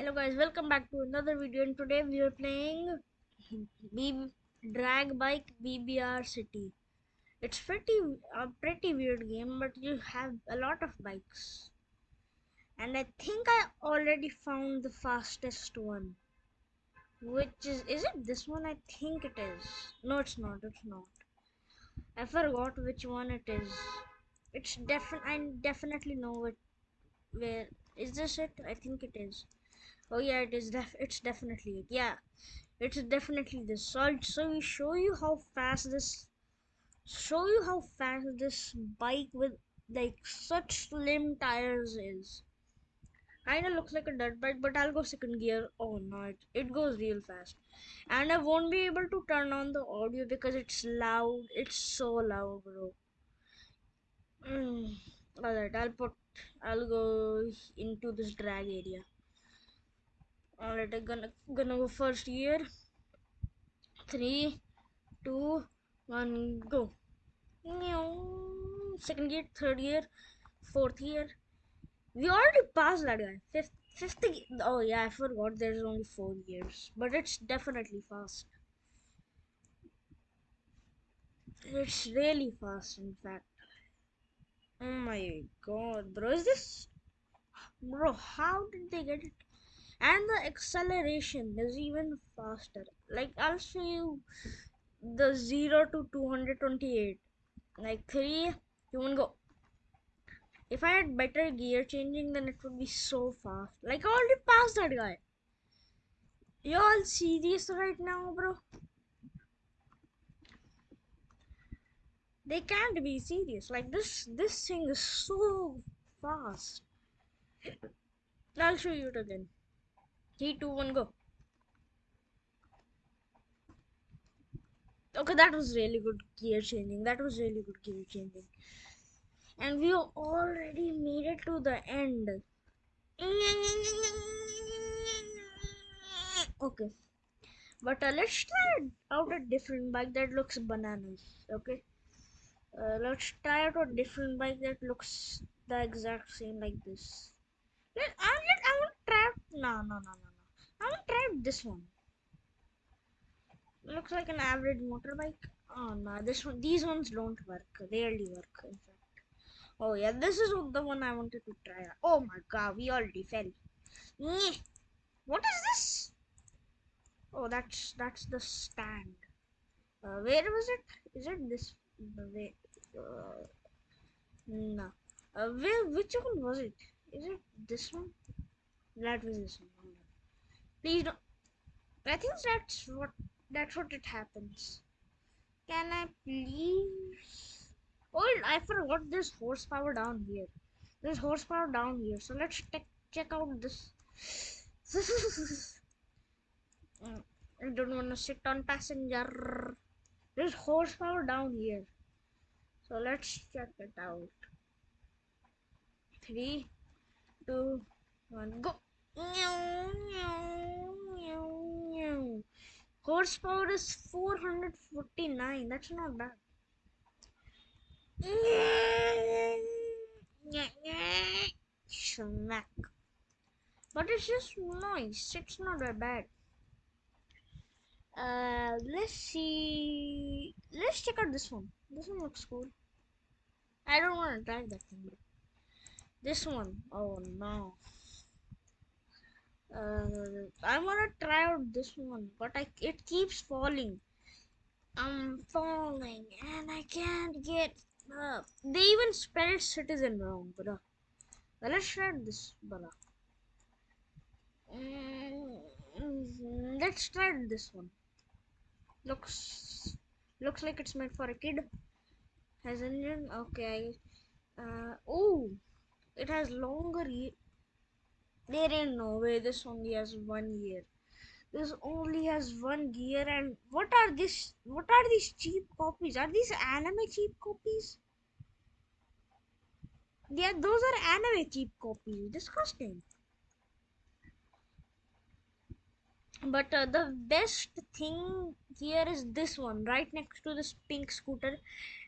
Hello guys, welcome back to another video and today we are playing B Drag Bike BBR City. It's pretty a pretty weird game but you have a lot of bikes. And I think I already found the fastest one. Which is is it this one? I think it is. No it's not, it's not. I forgot which one it is. It's definitely I definitely know it where is this it? I think it is. Oh yeah, it is. Def it's definitely it. Yeah, it's definitely this. So I'll so we show you how fast this. Show you how fast this bike with like such slim tires is. Kinda looks like a dirt bike, but I'll go second gear. Oh no, it, it goes real fast, and I won't be able to turn on the audio because it's loud. It's so loud, bro. Mm. Alright, I'll put. I'll go into this drag area. Alright, I'm gonna gonna go first year. Three, two, one, go. Second year, third year, fourth year. We already passed that guy. Fifth, fifth. Oh yeah, I forgot. There's only four years, but it's definitely fast. It's really fast, in fact. Oh my god, bro! Is this, bro? How did they get it? And the acceleration is even faster. Like i'll show you the 0 to 228 like 3 you want go. If i had better gear changing then it would be so fast. Like i already passed that guy. You all serious right now bro? They can't be serious. Like this this thing is so fast. I'll show you it again Three, two, one, go. Okay, that was really good gear changing. That was really good gear changing. And we already made it to the end. Okay. But uh, let's try out a different bike that looks bananas. Okay. Uh, let's try out a different bike that looks the exact same like this. Let, uh, let, I want to try. No, no, no, no. This one. Looks like an average motorbike. Oh no, this one, these ones don't work. Rarely work, in fact. Oh yeah, this is the one I wanted to try. Oh my god, we already fell. What is this? Oh, that's that's the stand. Uh, where was it? Is it this? way? Uh, no. Uh, where? Which one was it? Is it this one? That was this one. Please don't. I think that's what that's what it happens. Can I please? Oh, I forgot there's horsepower down here. There's horsepower down here. So let's check check out this. Mm, I don't want to sit on passenger. There's horsepower down here. So let's check it out. Three, two, one, go. Horsepower is 449. That's not bad. Smack. But it's just nice. It's not that bad. Uh, let's see. Let's check out this one. This one looks cool. I don't want to drive that thing. This one. Oh no. Uh, I want to try out this one, but I it keeps falling. I'm falling and I can't get up. They even spelled citizen wrong, but let's try this. Mm, let's try this one. Looks looks like it's meant for a kid. Has engine? Okay. Uh, oh, it has longer there ain't no way this only has one year. This only has one gear and what are this what are these cheap copies? Are these anime cheap copies? Yeah, those are anime cheap copies. Disgusting. But uh, the best thing here is this one, right next to this pink scooter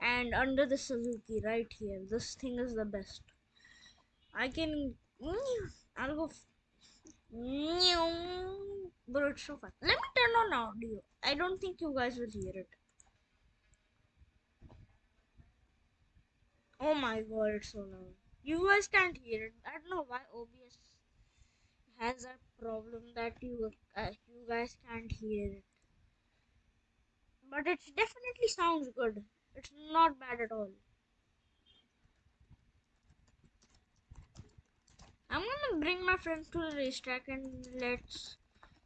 and under the Suzuki, right here. This thing is the best. I can I'll go. it's so fun. Let me turn on audio. I don't think you guys will hear it. Oh my god, it's so loud. You guys can't hear it. I don't know why OBS has a problem that you uh, you guys can't hear it. But it definitely sounds good. It's not bad at all. I'm gonna bring my friends to the racetrack and let's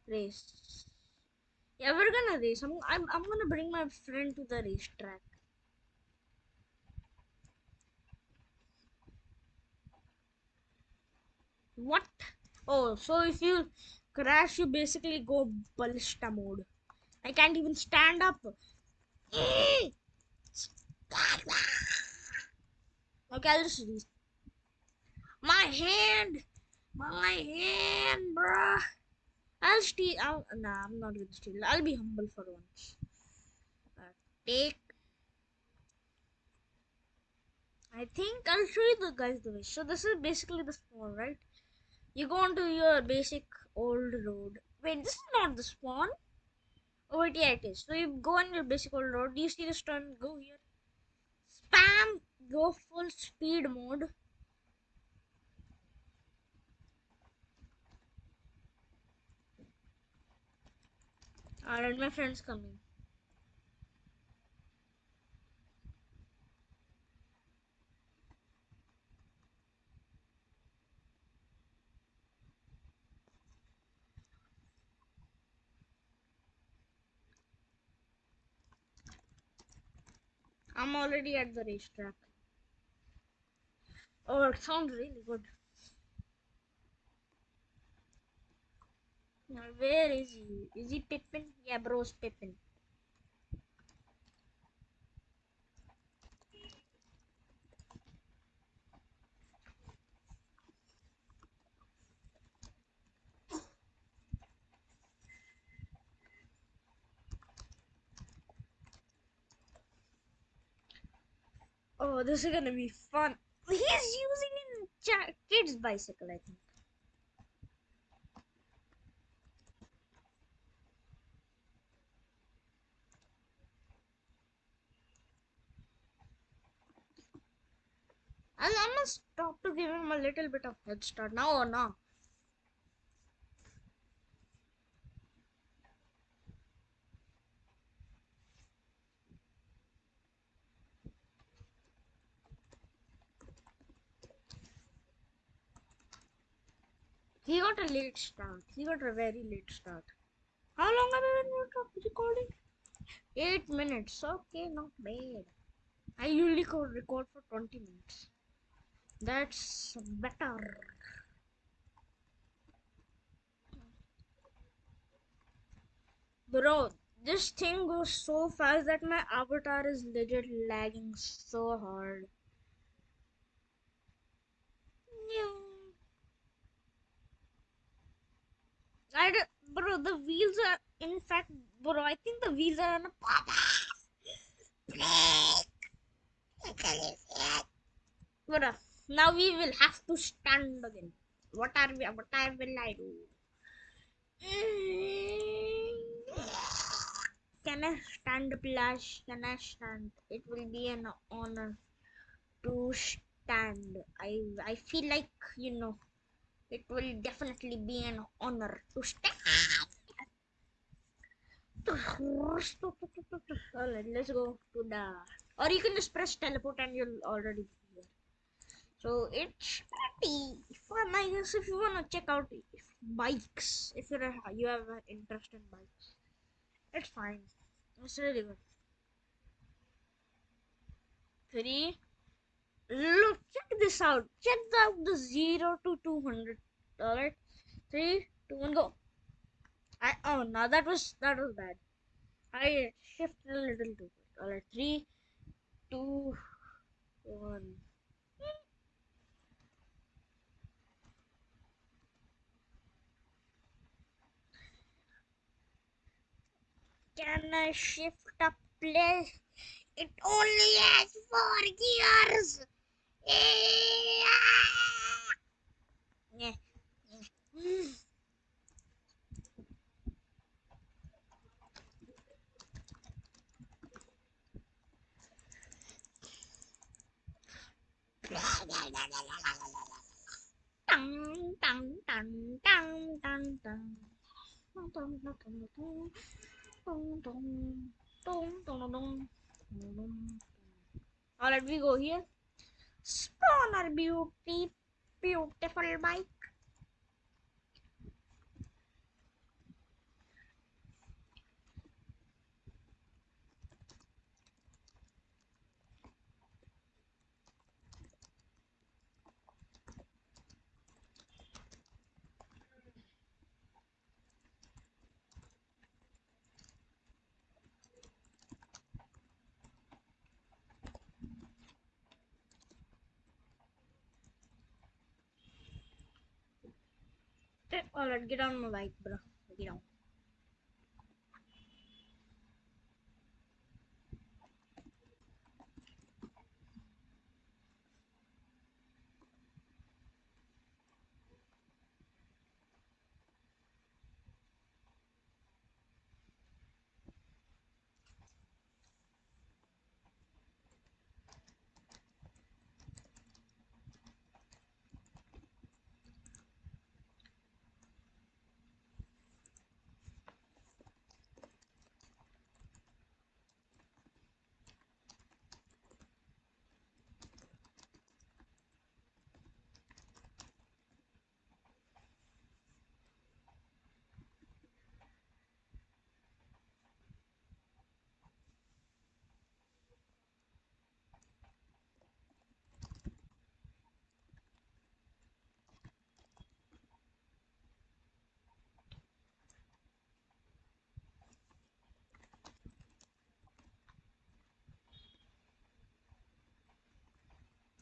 race. Yeah, we're gonna race. I'm, I'm, I'm gonna bring my friend to the racetrack. What? Oh, so if you crash, you basically go ballista mode. I can't even stand up. Okay, I'll just. My hand! My hand, bruh! I'll steal. I'll, nah, I'm not gonna steal. I'll be humble for once. Uh, take. I think I'll show you the guys the way. So this is basically the spawn, right? You go onto your basic old road. Wait, this is not the spawn. Oh wait, yeah, it is. So you go on your basic old road. Do you see this turn? Go here. Spam. Go full speed mode. Alright, my friend's coming. I'm already at the racetrack. Oh, it sounds really good. Where is he? Is he Pippin? Yeah, bro's Pippin. Oh, this is gonna be fun. He's using a kid's bicycle, I think. And I must stop to give him a little bit of head start now or now. He got a late start. He got a very late start. How long have I been recording? Eight minutes. Okay, not bad. I usually record for 20 minutes. That's better. Bro, this thing goes so fast that my avatar is legit lagging so hard. I d- bro, the wheels are in fact, bro. I think the wheels are on a Bro, now we will have to stand again. What are we? What I will I do? Mm. Can I stand, Plash? Can I stand? It will be an honor to stand. I I feel like you know it will definitely be an honor to stand. Alright, let's go to the. Or you can just press teleport and you'll already. So it's pretty fun, I guess, if you wanna check out bikes. If you're a, you have an interest in bikes, it's fine. It's really good. Three. Look, check this out. Check out the zero to two hundred. All right, three, two, one, go. I oh no, that was that was bad. I shifted a little too quick. All right, three, two, one. can I shift a place? It only has four gears. Yeah. Mm. dun dun dun dun dun dun dun dun dun Alright, we go here. Spawner beauty, beautiful bike. Alright, get on my bike, bro. Get on.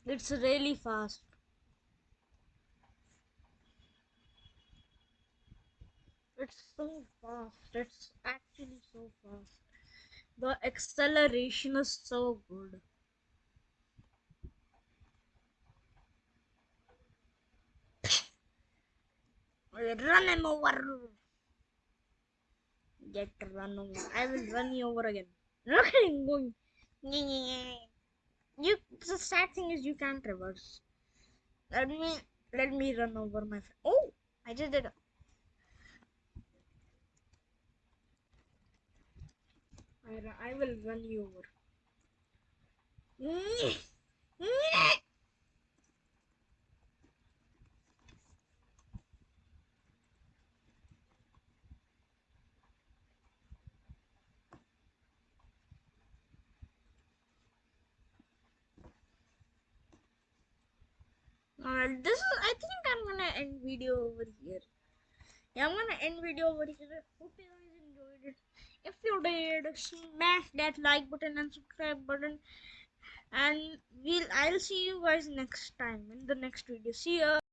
It's really fast. It's so fast. It's actually so fast. The acceleration is so good. Run him over. Get run over. I will run you over again. Look at him going. You. The sad thing is you can't reverse. Let me. Let me run over my friend. Oh, I just did. it. I, I will run you over. Alright, this is. I think I'm gonna end video over here. Yeah, I'm gonna end video over here. Hope you guys enjoyed it. If you did, smash that like button and subscribe button. And we'll. I'll see you guys next time in the next video. See ya.